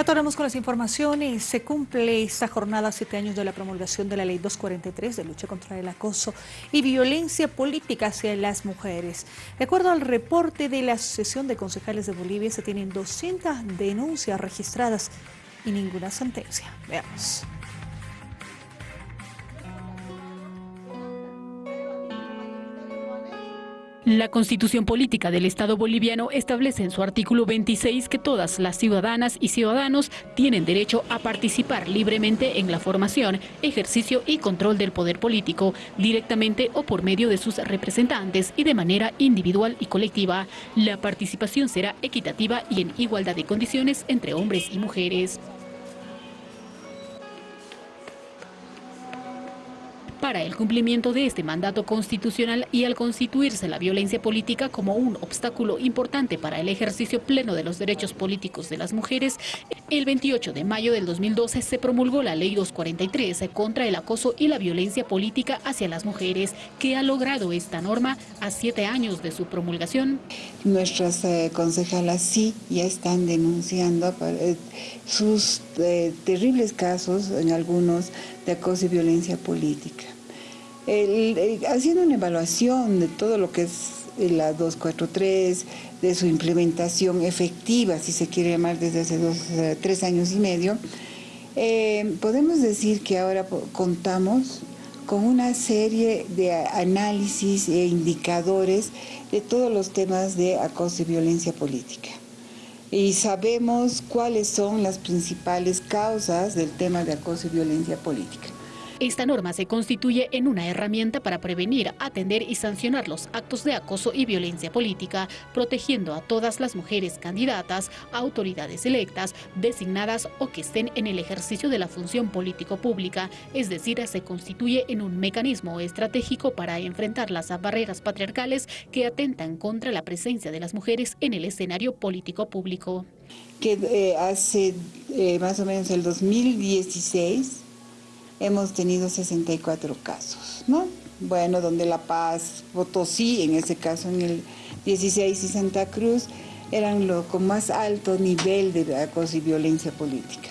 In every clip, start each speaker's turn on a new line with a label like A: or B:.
A: Retornamos con las informaciones. Se cumple esta jornada siete años de la promulgación de la Ley 243 de lucha contra el acoso y violencia política hacia las mujeres. De acuerdo al reporte de la Asociación de Concejales de Bolivia, se tienen 200 denuncias registradas y ninguna sentencia. Veamos.
B: La Constitución Política del Estado boliviano establece en su artículo 26 que todas las ciudadanas y ciudadanos tienen derecho a participar libremente en la formación, ejercicio y control del poder político, directamente o por medio de sus representantes y de manera individual y colectiva. La participación será equitativa y en igualdad de condiciones entre hombres y mujeres. Para el cumplimiento de este mandato constitucional y al constituirse la violencia política como un obstáculo importante para el ejercicio pleno de los derechos políticos de las mujeres, el 28 de mayo del 2012 se promulgó la Ley 243 contra el acoso y la violencia política hacia las mujeres, que ha logrado esta norma a siete años de su promulgación.
C: Nuestras eh, concejalas sí ya están denunciando eh, sus eh, terribles casos, en algunos, de acoso y violencia política. haciendo una evaluación de todo lo que es la 243, de su implementación efectiva, si se quiere llamar desde hace dos, eh, tres años y medio, eh, podemos decir que ahora contamos con una serie de análisis e indicadores de todos los temas de acoso y violencia política. Y sabemos cuáles son las principales causas del tema de acoso y violencia política.
B: Esta norma se constituye en una herramienta para prevenir, atender y sancionar los actos de acoso y violencia política, protegiendo a todas las mujeres candidatas autoridades electas, designadas o que estén en el ejercicio de la función político pública, es decir, se constituye en un mecanismo estratégico para enfrentar las barreras patriarcales que atentan contra la presencia de las mujeres en el escenario político público.
C: Que eh, hace eh, más o menos el 2016 hemos tenido 64 casos, ¿no? Bueno, donde La Paz, Potosí, en ese caso en el 16 y Santa Cruz, eran los con más alto nivel de acoso y violencia política.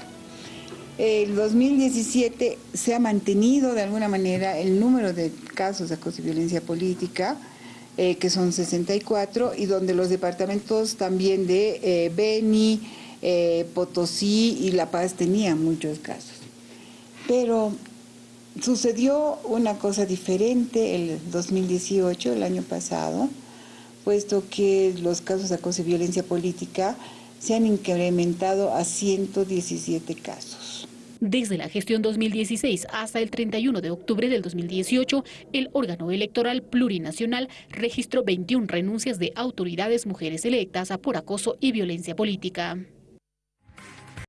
C: El 2017 se ha mantenido de alguna manera el número de casos de acoso y violencia política, eh, que son 64, y donde los departamentos también de eh, Beni, eh, Potosí y La Paz tenían muchos casos. Pero sucedió una cosa diferente el 2018, el año pasado, puesto que los casos de acoso y violencia política se han incrementado a 117 casos.
B: Desde la gestión 2016 hasta el 31 de octubre del 2018, el órgano electoral plurinacional registró 21 renuncias de autoridades mujeres electas por acoso y violencia política.